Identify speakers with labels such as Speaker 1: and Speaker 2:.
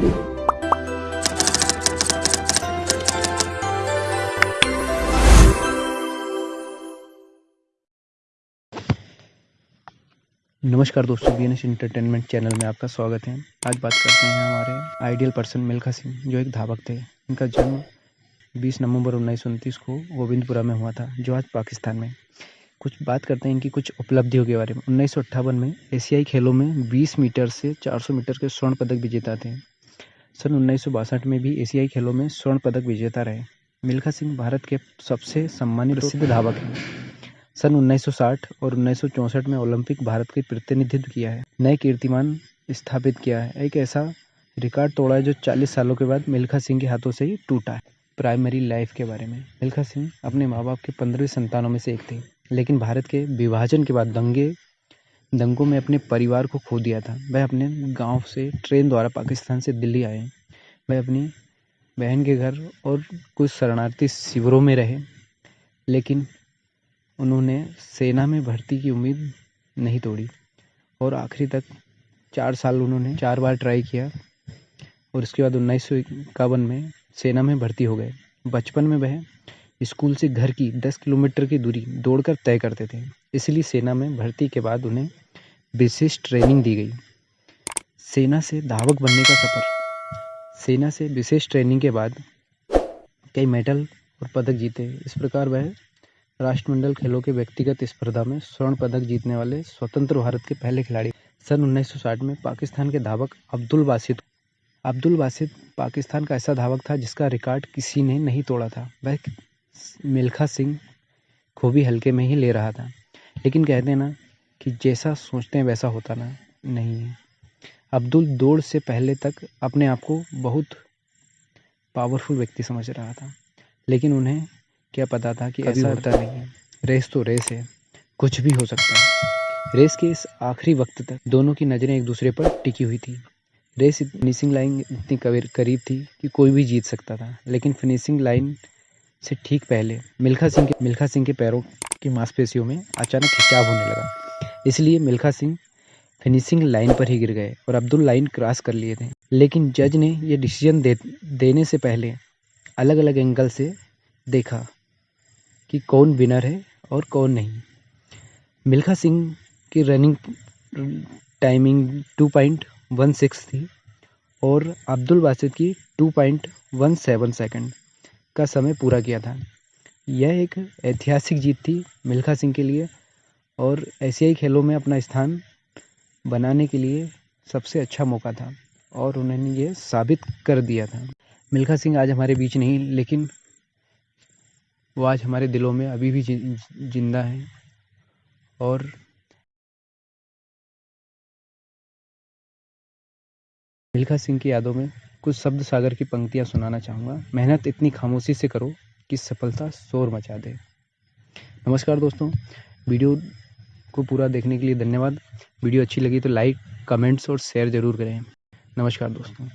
Speaker 1: नमस्कार दोस्तों B entertainment channel में आपका स्वागत है। आज बात करते हैं हमारे आइडियल पर्सन मिल्खा सिंह, जो एक धावक थे। इनका जन्म 20 नवंबर उन्नीस सौ उनतीस को गोविंदपुरा में हुआ था, जो आज पाकिस्तान में। कुछ बात करते हैं इनकी कुछ उपलब्धियों के बारे में। उन्नीस सौ अट्ठावन में एशियाई खेलों में 20 मीटर से 400 मीटर के स्वर्ण पदक विजेता थे। सन उन्नीस में भी एशियाई खेलों में स्वर्ण पदक विजेता रहे। मिल्खा सिंह भारत के सबसे सम्मानित प्रसिद्ध धावक हैं। सन 1960 और उन्नीस में ओलंपिक भारत के प्रतिनिधित्व किया है। नए कीर्तिमान स्थापित किया है। एक ऐसा रिकॉर्ड तोड़ा है जो 40 सालों के बाद मिल्खा सिंह के हाथों से ही टूटा है। प्राइमरी लाइफ के बारे में। मिल्खा सिंह अपने माँ बाप के पंद्रह संतानों में से एक थे लेकिन भारत के विभाजन के बाद दंगे दंगों में अपने परिवार को खो दिया था। वह अपने गाँव से, ट्रेन द्वारा पाकिस्तान से दिल्ली आए। वह अपनी बहन के घर और कुछ शरणार्थी शिविरों में रहे, लेकिन उन्होंने सेना में भर्ती की उम्मीद नहीं तोड़ी और आखिरी तक चार साल उन्होंने चार बार ट्राई किया और उसके बाद उन्नीस सौ इक्यावन में सेना में भर्ती हो गए। बचपन में वह स्कूल से घर की दस किलोमीटर की दूरी दौड़कर तय करते थे, इसलिए सेना में भर्ती के बाद उन्हें विशेष ट्रेनिंग दी गई। सेना से धावक बनने का सफ़र। सेना से विशेष ट्रेनिंग के बाद कई मेडल और पदक जीते। इस प्रकार वह राष्ट्रमंडल खेलों के व्यक्तिगत स्पर्धा में स्वर्ण पदक जीतने वाले स्वतंत्र भारत के पहले खिलाड़ी सन 1960 में पाकिस्तान के धावक अब्दुल बासित अब्दुल बासित पाकिस्तान का ऐसा धावक था जिसका रिकॉर्ड किसी ने नहीं तोड़ा था। वह मिल्खा सिंह खूबी हल्के में ही ले रहा था। लेकिन कहते ना कि जैसा सोचते हैं वैसा होता ना नहीं है। अब्दुल दौड़ से पहले तक अपने आप को बहुत पावरफुल व्यक्ति समझ रहा था लेकिन उन्हें क्या पता था कि ऐसा होता नहीं है। रेस तो रेस है कुछ भी हो सकता है। रेस के इस आखिरी वक्त तक दोनों की नज़रें एक दूसरे पर टिकी हुई थी। रेस फिनिशिंग लाइन इतनी करीब थी कि कोई भी जीत सकता था लेकिन फिनिशिंग लाइन से ठीक पहले मिल्खा सिंह के मिल्खा सिंह के पैरों की मांसपेशियों में अचानक खिंचाव होने लगा। इसलिए मिल्खा सिंह फिनिशिंग लाइन पर ही गिर गए और अब्दुल लाइन क्रॉस कर लिए थे। लेकिन जज ने यह डिसीज़न दे, देने से पहले अलग अलग एंगल से देखा कि कौन विनर है और कौन नहीं। मिल्खा सिंह की running timing two point one six थी और अब्दुल बासित की two point one seven second का समय पूरा किया था। यह एक ऐतिहासिक जीत थी मिल्खा सिंह के लिए और एशियाई खेलों में अपना स्थान बनाने के लिए सबसे अच्छा मौका था और उन्होंने ये साबित कर दिया था। मिल्खा सिंह आज हमारे बीच नहीं, लेकिन वो आज हमारे दिलों में अभी भी ज़िंदा हैं और मिल्खा सिंह की यादों में कुछ शब्द सागर की पंक्तियाँ सुनाना चाहूँगा। मेहनत इतनी खामोशी से करो कि सफलता शोर मचा दे। नमस्कार दोस्तों, वीडियो को पूरा देखने के लिए धन्यवाद। वीडियो अच्छी लगी तो लाइक, कमेंट्स और शेयर ज़रूर करें। नमस्कार दोस्तों।